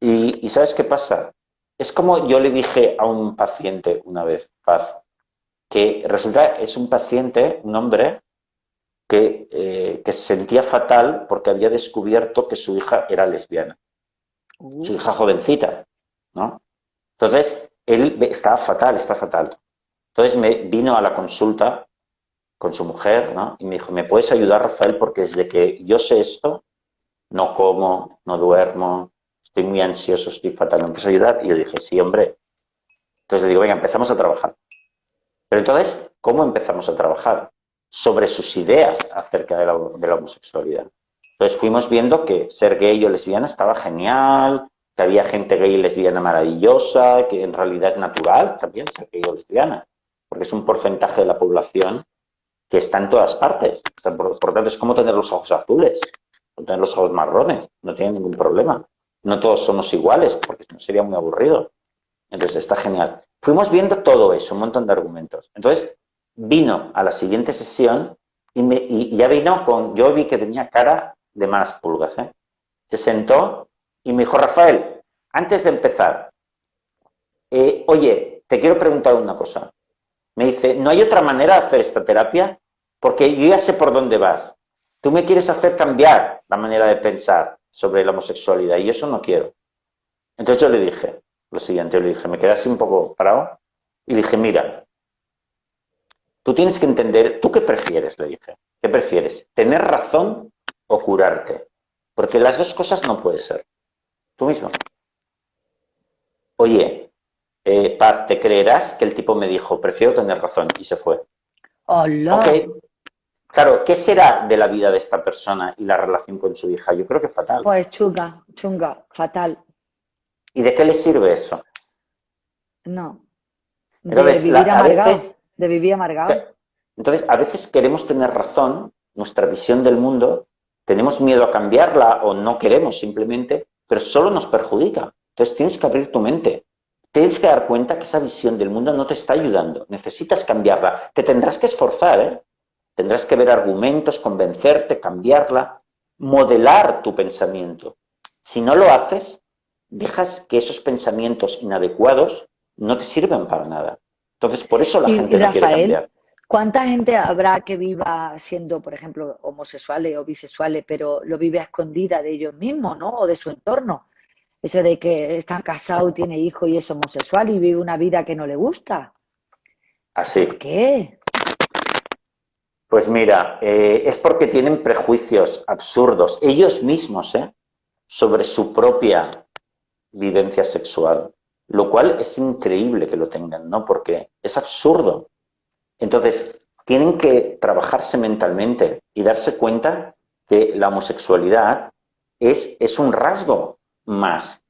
Y, y ¿sabes qué pasa? Es como yo le dije a un paciente una vez, Paz, que resulta es un paciente, un hombre, que, eh, que, se sentía fatal porque había descubierto que su hija era lesbiana. Su hija jovencita, ¿no? Entonces, él estaba fatal, está fatal. Entonces me vino a la consulta con su mujer, ¿no? Y me dijo, ¿me puedes ayudar, Rafael? Porque desde que yo sé esto, no como, no duermo, estoy muy ansioso, estoy fatal, ¿me puedes ayudar? Y yo dije, sí, hombre. Entonces le digo, venga, empezamos a trabajar. Pero entonces, ¿cómo empezamos a trabajar? Sobre sus ideas acerca de la, homosexualidad. Entonces fuimos viendo que ser gay o lesbiana estaba genial, que había gente gay y lesbiana maravillosa, que en realidad es natural también ser gay o lesbiana, porque es un porcentaje de la población que está en todas partes. Por, por tanto, es como tener los ojos azules o tener los ojos marrones, no tiene ningún problema. No todos somos iguales, porque sería muy aburrido. Entonces está genial. Fuimos viendo todo eso, un montón de argumentos. Entonces, vino a la siguiente sesión y, ya vino con, yo vi que tenía cara de malas pulgas, ¿eh? Se sentó y me dijo, Rafael, antes de empezar, eh, oye, te quiero preguntar una cosa. Me dice, ¿no hay otra manera de hacer esta terapia? Porque yo ya sé por dónde vas. Tú me quieres hacer cambiar la manera de pensar sobre la homosexualidad y eso no quiero. Entonces yo le dije lo siguiente, yo le dije, me quedé así un poco parado y dije, mira, tú tienes que entender, ¿tú qué prefieres? Le dije, ¿qué prefieres? ¿Tener razón o curarte? Porque las dos cosas no puede ser. Tú mismo. Oye, eh, Paz, ¿te creerás que el tipo me dijo, prefiero tener razón y se fue? Hola. Claro, ¿qué será de la vida de esta persona y la relación con su hija? Yo creo que fatal. Pues chunga, chunga, fatal. ¿Y de qué le sirve eso? No. De vivir amargado. De vivir amargado. Entonces, a veces queremos tener razón, nuestra visión del mundo, tenemos miedo a cambiarla o no queremos simplemente, pero solo nos perjudica. Entonces tienes que abrir tu mente. Tienes que dar cuenta que esa visión del mundo no te está ayudando. Necesitas cambiarla. Te tendrás que esforzar, ¿eh? Tendrás que ver argumentos, convencerte, cambiarla, modelar tu pensamiento. Si no lo haces, dejas que esos pensamientos inadecuados no te sirven para nada. Entonces, por eso la gente no quiere cambiar. ¿Cuánta gente habrá que viva siendo, por ejemplo, homosexuales o bisexuales, pero lo vive a escondida de ellos mismos, ¿no? O de su entorno. Eso de que están casados, tiene hijos y es homosexual y vive una vida que no le gusta. Así. ¿Por qué? Pues mira, eh, es porque tienen prejuicios absurdos, ellos mismos, ¿eh? sobre su propia vivencia sexual, lo cual es increíble que lo tengan, ¿no? Porque es absurdo. Entonces, tienen que trabajarse mentalmente y darse cuenta que la homosexualidad es, es un rasgo más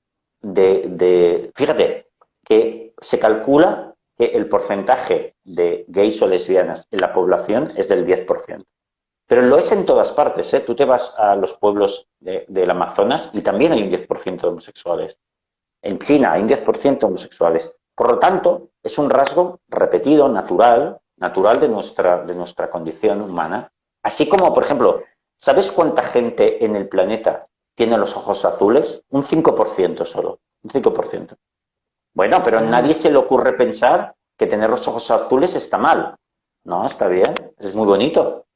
de, Fíjate, que se calcula que el porcentaje de gays o lesbianas en la población es del 10%. Pero lo es en todas partes, ¿eh? Tú te vas a los pueblos del Amazonas y también hay un 10% de homosexuales. En China hay un 10% de homosexuales. Por lo tanto, es un rasgo repetido, natural, natural de nuestra, de nuestra condición humana. Así como, por ejemplo, ¿sabes cuánta gente en el planeta tiene los ojos azules, un 5% solo, un 5%. Bueno, pero a ah. nadie se le ocurre pensar que tener los ojos azules está mal. No, está bien, es muy bonito.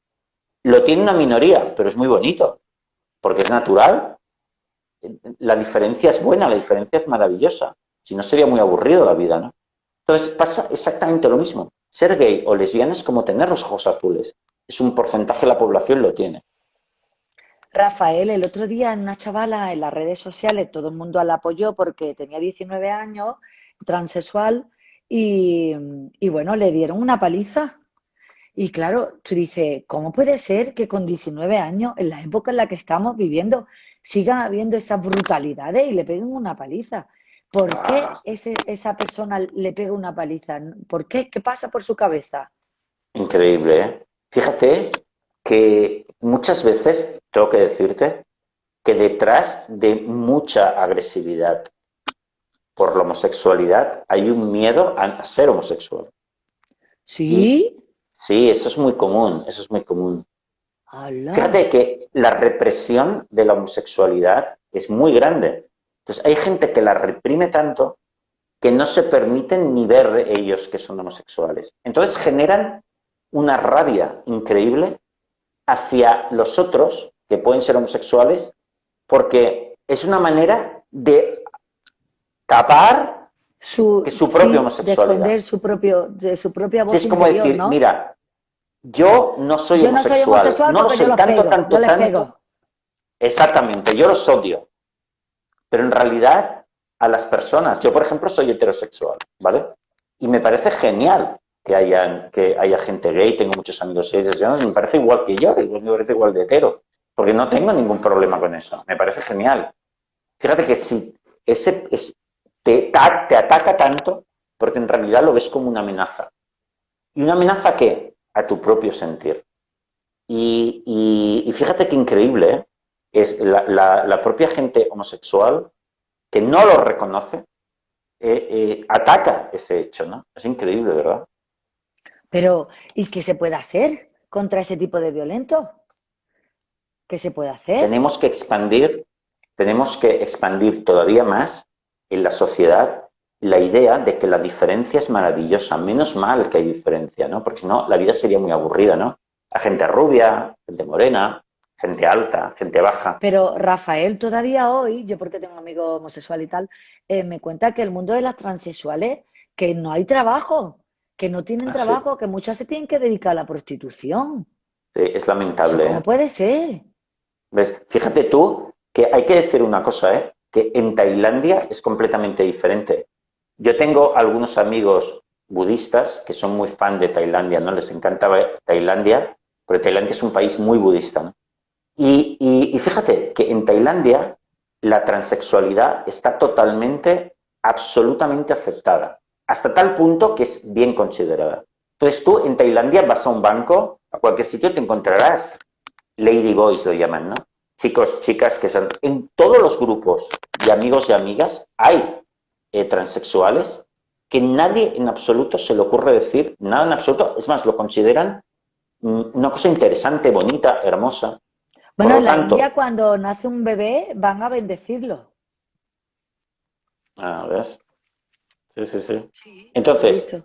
Lo tiene una minoría, pero es muy bonito, porque es natural. La diferencia es buena, la diferencia es maravillosa. Si no, sería muy aburrido la vida, ¿no? Entonces pasa exactamente lo mismo. Ser gay o lesbiana es como tener los ojos azules. Es un porcentaje de la población lo tiene. Rafael, el otro día en una chavala en las redes sociales, todo el mundo la apoyó porque tenía 19 años, transexual, y, bueno, le dieron una paliza. Y claro, tú dices, ¿cómo puede ser que con 19 años, en la época en la que estamos viviendo, siga habiendo esas brutalidades y le peguen una paliza? ¿Por qué ah. ese, esa persona le pega una paliza? ¿Por qué? ¿Qué pasa por su cabeza? Increíble, ¿eh? Fíjate que muchas veces, tengo que decirte, que detrás de mucha agresividad por la homosexualidad hay un miedo a ser homosexual. ¿Sí? sí, eso es muy común, eso es muy común. Fíjate que la represión de la homosexualidad es muy grande. Entonces hay gente que la reprime tanto que no se permiten ni ver ellos que son homosexuales. Entonces generan una rabia increíble hacia los otros, que pueden ser homosexuales, porque es una manera de tapar su, que su propia homosexualidad. De su, propio, de su propia voz Es como decir, mira, yo no soy homosexual, no, lo soy tanto, tanto, tanto. Exactamente, yo los odio. Pero en realidad, a las personas, yo por ejemplo soy heterosexual, ¿vale? Y me parece genial que, hayan, que haya gente gay, tengo muchos amigos gays, me parece igual que yo, me parece igual de hetero, porque no tengo ningún problema con eso, me parece genial. Fíjate que si ese te, te ataca tanto, porque en realidad lo ves como una amenaza. ¿Y una amenaza qué? A tu propio sentir. Y, fíjate qué increíble ¿eh? es la, propia gente homosexual que no lo reconoce, eh, eh, ataca ese hecho, ¿no? Es increíble, ¿verdad? Pero, ¿y qué se puede hacer contra ese tipo de violentos? ¿Qué se puede hacer? Tenemos que expandir, tenemos que expandir todavía más en la sociedad la idea de que la diferencia es maravillosa. Menos mal que hay diferencia, ¿no? Porque si no, la vida sería muy aburrida, ¿no? Hay gente rubia, gente morena, gente alta, gente baja. Pero Rafael, todavía hoy, yo porque tengo un amigo homosexual y tal, eh, me cuenta que el mundo de las transexuales, que no hay trabajo, que no tienen ah, trabajo, que muchas se tienen que dedicar a la prostitución. Sí, es lamentable. ¿Cómo ¿eh? puede ser? ¿Ves? Fíjate tú que hay que decir una cosa, ¿eh? que en Tailandia es completamente diferente. Yo tengo algunos amigos budistas que son muy fan de Tailandia, ¿no? Les encanta Tailandia, porque Tailandia es un país muy budista. Y, fíjate que en Tailandia la transexualidad está totalmente, absolutamente afectada, hasta tal punto que es bien considerada. Entonces tú en Tailandia vas a un banco, a cualquier sitio te encontrarás lady boys lo llaman, ¿no? Chicos, chicas que son... En todos los grupos de amigos y amigas hay eh, transexuales que nadie en absoluto se le ocurre decir nada en absoluto, es más, lo consideran mm, una cosa interesante, bonita, hermosa. Bueno, en la India cuando nace un bebé van a bendecirlo. Ah, ¿ves? Sí, sí, sí. entonces,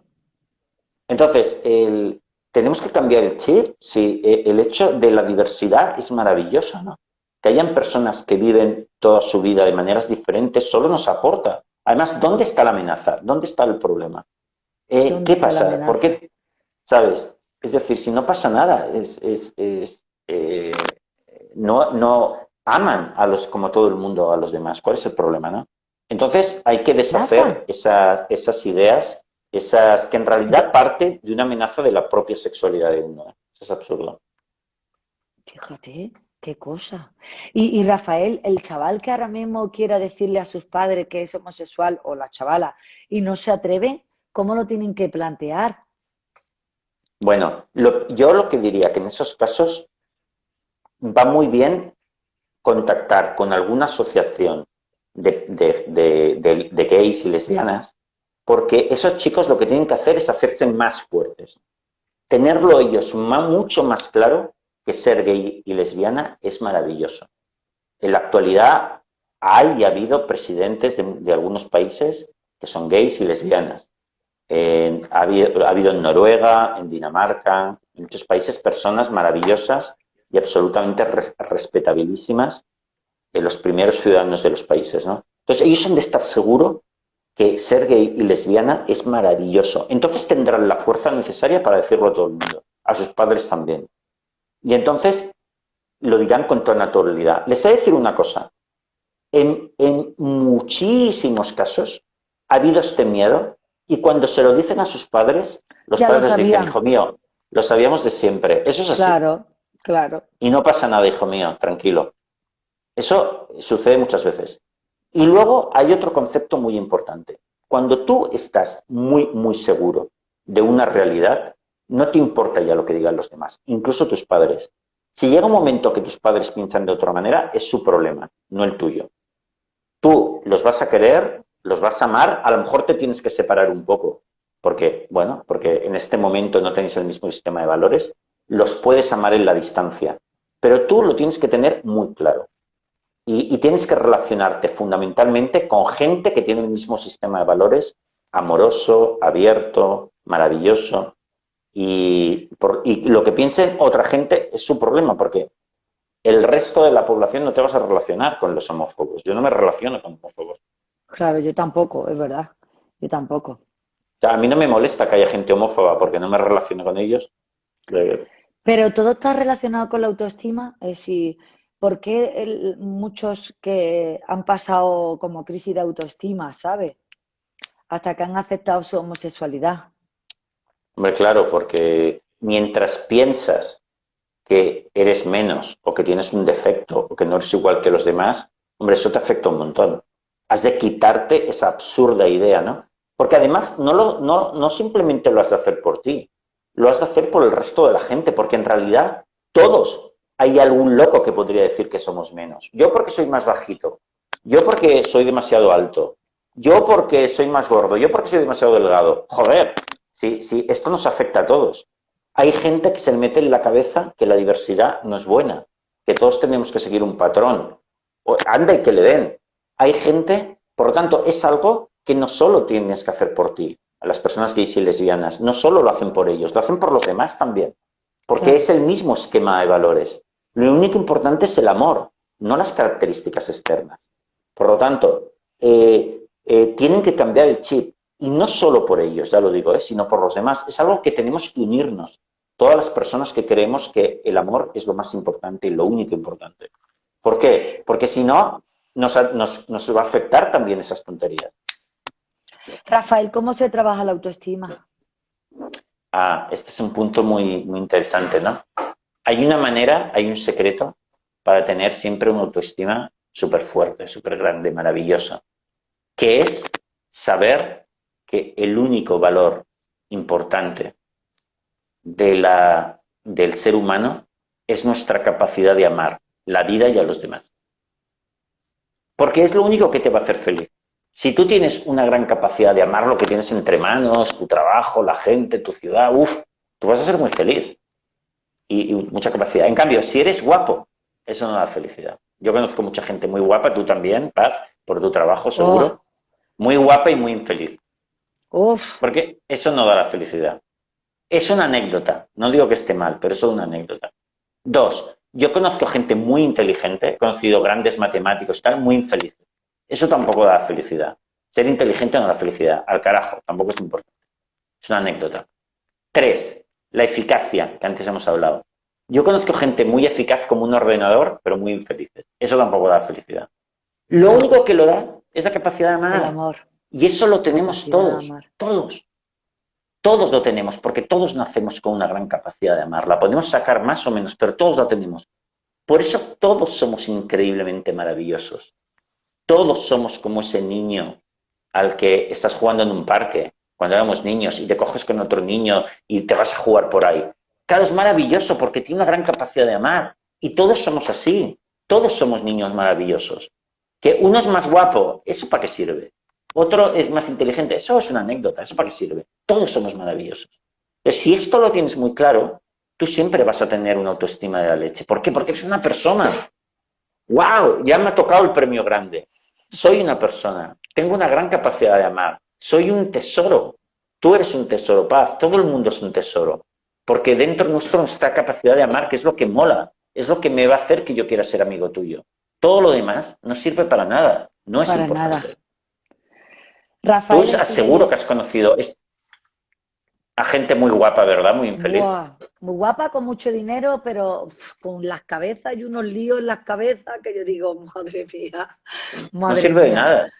entonces el, tenemos que cambiar el chip. Sí, e, el hecho de la diversidad es maravilloso, ¿no? Que hayan personas que viven toda su vida de maneras diferentes solo nos aporta. Además, ¿dónde está la amenaza? ¿Dónde está el problema? Eh, ¿Qué pasa? ¿Por qué? ¿Sabes? Es decir, si no pasa nada, es, eh, no, no aman a los, como todo el mundo a los demás. ¿Cuál es el problema, no? Entonces hay que deshacer esas ideas, esas que en realidad parte de una amenaza de la propia sexualidad de uno. Eso es absurdo. Fíjate. Qué cosa. Y, Rafael, el chaval que ahora mismo quiera decirle a sus padres que es homosexual o la chavala y no se atreve, ¿cómo lo tienen que plantear? Bueno, yo lo que diría que en esos casos va muy bien contactar con alguna asociación de, gays y lesbianas, porque esos chicos lo que tienen que hacer es hacerse más fuertes. Tenerlo ellos mucho más claro que ser gay y lesbiana es maravilloso. En la actualidad hay y ha habido presidentes de, algunos países que son gays y lesbianas. ha, habido, en Noruega, en Dinamarca, en muchos países personas maravillosas y absolutamente respetabilísimas en los primeros ciudadanos de los países. ¿no? Entonces ellos han de estar seguros que ser gay y lesbiana es maravilloso. Entonces tendrán la fuerza necesaria para decirlo a todo el mundo, a sus padres también. Y entonces lo dirán con toda naturalidad. Les he de decir una cosa. En, muchísimos casos ha habido este miedo y cuando se lo dicen a sus padres, los padres dicen, hijo mío, lo sabíamos de siempre. Eso es así. Claro, claro. Y no pasa nada, hijo mío, tranquilo. Eso sucede muchas veces. Y luego hay otro concepto muy importante. Cuando tú estás muy, muy seguro de una realidad, no te importa ya lo que digan los demás, incluso tus padres. Si llega un momento que tus padres piensan de otra manera, es su problema, no el tuyo. Tú los vas a querer, los vas a amar, a lo mejor te tienes que separar un poco, porque, bueno, porque en este momento no tenéis el mismo sistema de valores, los puedes amar en la distancia, pero tú lo tienes que tener muy claro. Y, y, tienes que relacionarte fundamentalmente con gente que tiene el mismo sistema de valores, amoroso, abierto, maravilloso. Y, lo que piense otra gente es su problema, porque el resto de la población no te vas a relacionar con los homófobos. Yo no me relaciono con homófobos. Claro, yo tampoco, es verdad. Yo tampoco. O sea, a mí no me molesta que haya gente homófoba porque no me relaciono con ellos. Pero todo está relacionado con la autoestima. Es decir, ¿por qué muchos que han pasado como crisis de autoestima, ¿sabes? Hasta que han aceptado su homosexualidad. Hombre, claro, porque mientras piensas que eres menos o que tienes un defecto o que no eres igual que los demás, hombre, eso te afecta un montón. Has de quitarte esa absurda idea, ¿no? Porque además no, lo, no, no simplemente lo has de hacer por ti, lo has de hacer por el resto de la gente, porque en realidad todos hay algún loco que podría decir que somos menos. Yo porque soy más bajito, yo porque soy demasiado alto, yo porque soy más gordo, yo porque soy demasiado delgado. Joder, sí, sí, esto nos afecta a todos. Hay gente que se le mete en la cabeza que la diversidad no es buena, que todos tenemos que seguir un patrón. anda y que le den. Hay gente, por lo tanto, es algo que no solo tienes que hacer por ti, a las personas gays y lesbianas, no solo lo hacen por ellos, lo hacen por los demás también, porque es el mismo esquema de valores. Lo único importante es el amor, no las características externas. Por lo tanto, eh, eh, tienen que cambiar el chip, y no solo por ellos, ya lo digo, ¿eh? sino por los demás. Es algo que tenemos que unirnos, todas las personas que creemos que el amor es lo más importante y lo único importante. ¿Por qué? Porque si no, nos, va a afectar también esas tonterías. Rafael, ¿cómo se trabaja la autoestima? Ah, este es un punto muy, muy interesante, ¿no? Hay una manera, hay un secreto para tener siempre una autoestima súper fuerte, súper grande, maravillosa, que es saber que el único valor importante de la, del ser humano es nuestra capacidad de amar la vida y a los demás. Porque es lo único que te va a hacer feliz. Si tú tienes una gran capacidad de amar lo que tienes entre manos, tu trabajo, la gente, tu ciudad, uff, tú vas a ser muy feliz. Y, mucha capacidad. En cambio, si eres guapo, eso no da felicidad. Yo conozco mucha gente muy guapa, tú también, Paz, por tu trabajo seguro. Oh. Muy guapa y muy infeliz. Uf. Porque eso no da la felicidad. Es una anécdota. No digo que esté mal, pero es una anécdota. Dos, yo conozco gente muy inteligente, he conocido grandes matemáticos, están muy infelices. Eso tampoco da felicidad. Ser inteligente no da felicidad. Al carajo, tampoco es importante. Es una anécdota. Tres, la eficacia, que antes hemos hablado. Yo conozco gente muy eficaz como un ordenador, pero muy infelices. Eso tampoco da felicidad. Lo único que lo da es la capacidad de amar. El amor. Y eso lo tenemos todos, todos. Todos lo tenemos, porque todos nacemos con una gran capacidad de amar. La podemos sacar más o menos, pero todos la tenemos. Por eso todos somos increíblemente maravillosos. Todos somos como ese niño al que estás jugando en un parque, cuando éramos niños, y te coges con otro niño y te vas a jugar por ahí. Claro, es maravilloso porque tiene una gran capacidad de amar. Y todos somos así. Todos somos niños maravillosos. Que uno es más guapo, ¿eso para qué sirve? Otro es más inteligente, eso es una anécdota, ¿eso para qué sirve? Todos somos maravillosos. Pero si esto lo tienes muy claro, tú siempre vas a tener una autoestima de la leche. ¿Por qué? Porque eres una persona. ¡Wow! Ya me ha tocado el premio grande. Soy una persona, tengo una gran capacidad de amar, soy un tesoro. Tú eres un tesoro, paz, todo el mundo es un tesoro. Porque dentro de nuestro nuestra capacidad de amar, que es lo que mola, es lo que me va a hacer que yo quiera ser amigo tuyo. Todo lo demás no sirve para nada, no es para importante. Nada. Rafael, Tú aseguro que has conocido a gente muy guapa, ¿verdad? Muy infeliz. muy guapa, con mucho dinero, pero con las cabezas y unos líos en las cabezas que yo digo, madre mía. no sirve de nada.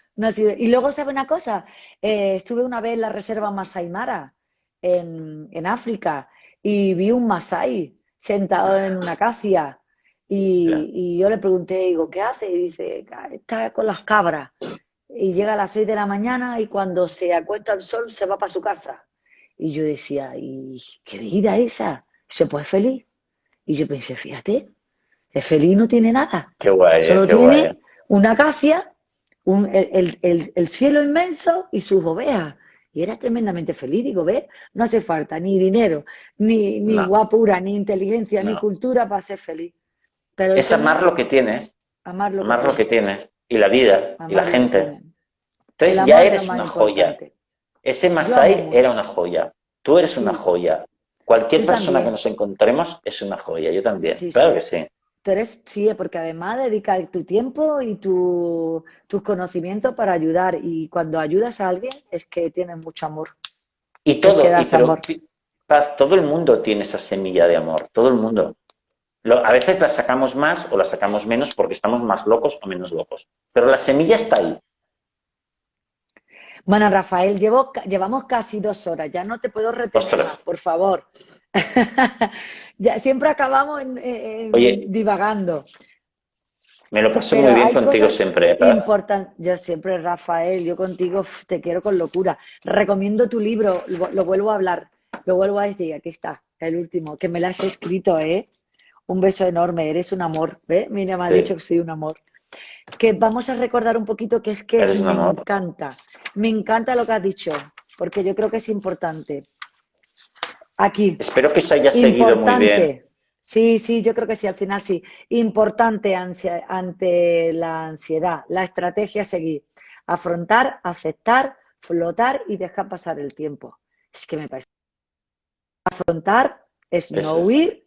Y luego, ¿sabe una cosa? Eh, estuve una vez en la reserva Masai Mara, en, en África, y vi un Masai sentado en una acacia. Y, y, yo le pregunté, digo, ¿qué hace? Y dice, está con las cabras. Y llega a las 6 de la mañana y cuando se acuesta el sol se va para su casa. Y yo decía, ¿y qué vida esa? ¿Se puede feliz? Y yo pensé, fíjate, es feliz no tiene nada. Qué guay. Solo tiene una acacia, el, cielo inmenso y sus ovejas. Y era tremendamente feliz. Digo, ve, no hace falta ni dinero, ni, ni guapura, ni inteligencia, ni cultura para ser feliz. Pero es amar lo que tienes. Amar lo, que, tienes. Y la vida, y la gente. Entonces ya eres una joya. Ese Masai era una joya. Tú eres una joya. Cualquier persona que nos encontremos es una joya. Yo también. claro que sí. Tú eres, sí, porque además dedicas tu tiempo y tu, tus conocimientos para ayudar. Y cuando ayudas a alguien es que tienes mucho amor. Y todo, todo el mundo tiene esa semilla de amor. Todo el mundo. A veces la sacamos más o la sacamos menos porque estamos más locos o menos locos. Pero la semilla está ahí. Bueno, Rafael, llevo, llevamos casi dos horas, ya no te puedo retener por favor. ya, siempre acabamos en, divagando. Me lo paso muy bien contigo siempre. ¿eh? Yo siempre, Rafael, yo contigo te quiero con locura. Recomiendo tu libro, lo, vuelvo a hablar, lo vuelvo a decir, aquí está, el último, que me lo has escrito, ¿eh? Un beso enorme, eres un amor, ¿eh? Mira, me ha dicho que soy un amor que vamos a recordar un poquito que es que me encanta, me encanta lo que has dicho, porque yo creo que es importante. Aquí. Espero que se haya seguido muy bien. Sí, sí, yo creo que sí, al final sí. Importante ante la ansiedad, la estrategia a seguir. Afrontar, aceptar, flotar y dejar pasar el tiempo. Es que me parece. Afrontar es no huir.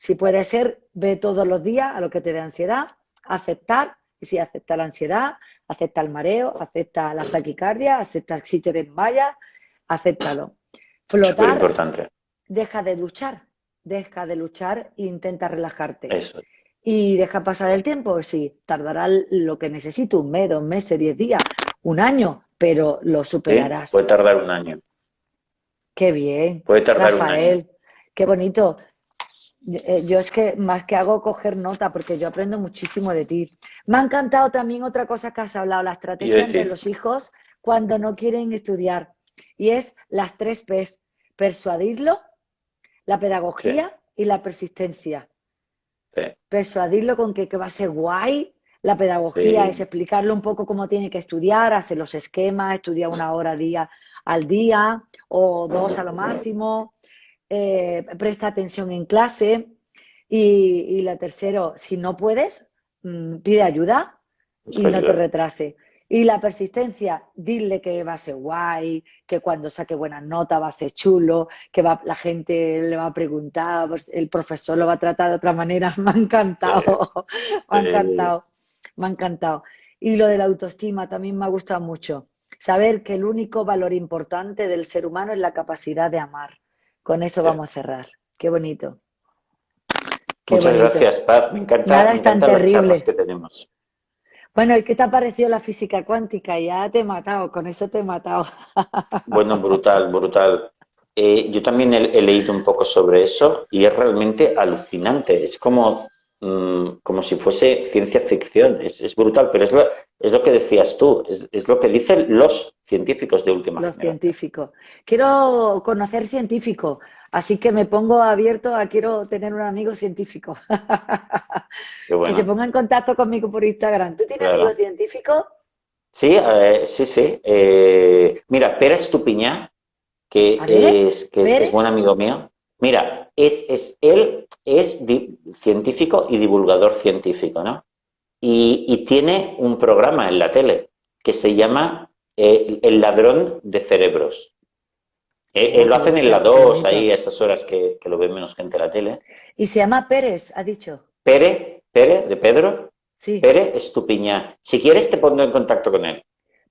Si puede ser, ve todos los días a lo que te dé ansiedad. Aceptar, y si acepta la ansiedad, acepta el mareo, acepta la taquicardia, acepta si te desmayas, acéptalo. Flotar, importante. deja de luchar, deja de luchar e intenta relajarte. Y deja pasar el tiempo, sí, tardará lo que necesite, un mes, dos meses, diez días, un año, pero lo superarás. puede tardar un año. Qué bien. Puede tardar un año. Qué bonito. Eh, yo es que más que hago coger nota porque yo aprendo muchísimo de ti. Me ha encantado también otra cosa que has hablado, la estrategia de los hijos cuando no quieren estudiar. Y es las tres P's. Persuadirlo, la pedagogía y la persistencia. Persuadirlo con que, va a ser guay. La pedagogía es explicarle un poco cómo tiene que estudiar, hacer los esquemas, estudiar una hora día, al día o dos a lo máximo. Eh, presta atención en clase. Y, la tercero, si no puedes, mm, pide ayuda y no te retrase. Y la persistencia, dile que va a ser guay, que cuando saque buenas notas va a ser chulo, que va, la gente le va a preguntar, pues, el profesor lo va a tratar de otra manera. Me ha encantado, me ha encantado, me ha encantado. Y lo de la autoestima también me ha gustado mucho. Saber que el único valor importante del ser humano es la capacidad de amar. Con eso vamos a cerrar. Qué bonito. Muchas gracias, Paz. Me encanta, Nada es tan terrible. que tenemos. Bueno, ¿y qué te ha parecido la física cuántica? Ya te he matado, con eso te he matado. Bueno, brutal, brutal. Eh, yo también he, leído un poco sobre eso y es realmente alucinante. Es como, mm, como si fuese ciencia ficción. Es, brutal, pero es lo, es lo que decías tú, es, lo que dicen los científicos de última Los científicos. Quiero conocer científicos. Así que me pongo abierto a quiero tener un amigo científico. Que se ponga en contacto conmigo por Instagram. ¿Tú tienes amigos científicos? Sí, sí, sí. Eh, mira, Pérez Tupiñá, que, es, que es, buen amigo mío. Mira, es, es, él es científico y divulgador científico, ¿no? Y, tiene un programa en la tele que se llama eh, El ladrón de cerebros. Eh, eh, lo hacen en la 2, ahí a esas horas que, lo ve menos gente en la tele. ¿Y se llama Pérez, ha dicho? Pérez, Pérez, de Pedro. Sí. Pérez Estupiñán. Si quieres te pongo en contacto con él.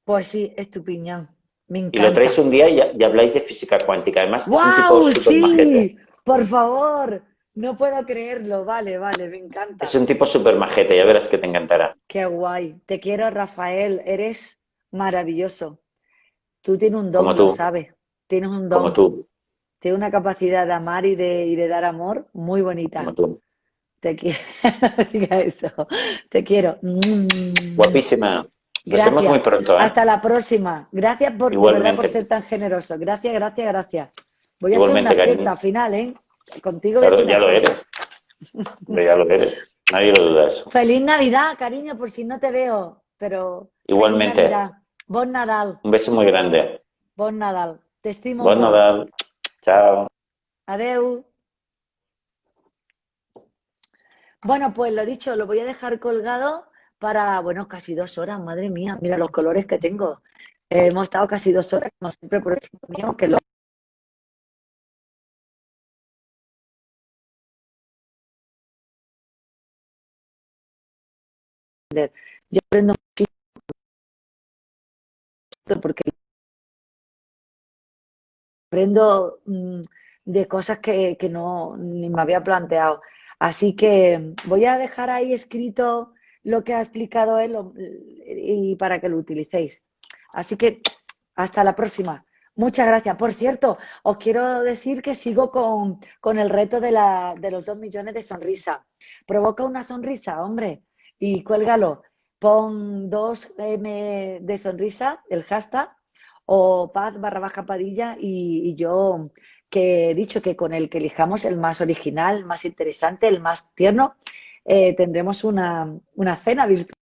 Pues sí, Estupiñán. Me encanta. Y lo traes un día y, habláis de física cuántica. Además, es un tipo súper sí! Por favor, no puedo creerlo. Vale, vale, me encanta. Es un tipo súper majete, ya verás que te encantará. Qué guay. Te quiero, Rafael. Eres maravilloso. Tú tienes un don, lo sabes. Tienes un don. Como tú. Tienes una capacidad de amar y de, y de dar amor muy bonita. Como tú. Te quiero. diga eso. Te quiero. Mm. Guapísima. Nos vemos muy pronto. ¿eh? Hasta la próxima. Gracias por, por ser tan generoso. Gracias, gracias, gracias. Voy a hacer una fiesta final, ¿eh? Contigo. Claro, ya lo eres. ya lo eres. Nadie lo duda eso. Feliz Navidad, cariño, por si no te veo. Pero. Igualmente. Bon Nadal. Un beso muy grande. Bon Nadal. Te estimo. Bon Nadal. Chao. Adeu. Bueno, pues lo dicho, lo voy a dejar colgado para, bueno, casi dos horas, madre mía, mira los colores que tengo. hemos estado casi dos horas, como siempre, por eso mío, que lo Yo aprendo muchísimo porque aprendo mm, de cosas que, no ni me había planteado. Así que voy a dejar ahí escrito lo que ha explicado él y para que lo utilicéis. Así que hasta la próxima. Muchas gracias. Por cierto, os quiero decir que sigo con, con el reto de, la, de los dos millones de sonrisa. Provoca una sonrisa, hombre, y cuélgalo. Pon dos M de sonrisa, el hashtag, o paz barra baja padilla y, yo que he dicho que con el que elijamos el más original, más interesante, el más tierno, eh, tendremos una, una cena virtual.